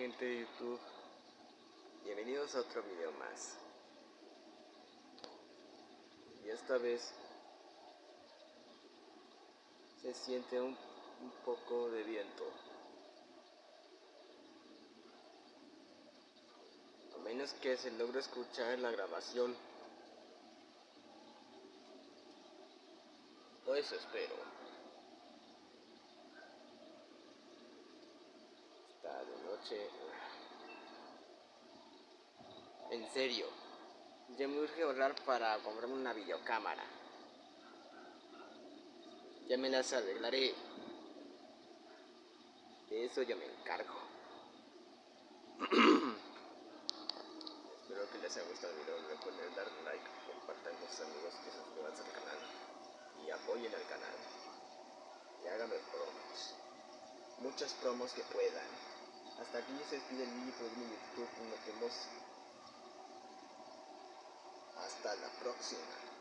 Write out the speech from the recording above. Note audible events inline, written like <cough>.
gente de YouTube? Bienvenidos a otro video más. Y esta vez se siente un, poco de viento. A menos que se logre escuchar la grabación. Eso espero. Está de noche. En serio, ya me urge ahorrar para comprarme una videocámara. Ya me las arreglaré. De eso yo me encargo. <clears throat> Espero que les haya gustado el video. Recuerden dar like, compartan con sus amigos que se suscriban al canal y apoyen al canal. Y háganme promos. Muchas promos que puedan. Hasta aquí se despide el video por YouTube. Nos vemos hasta la próxima.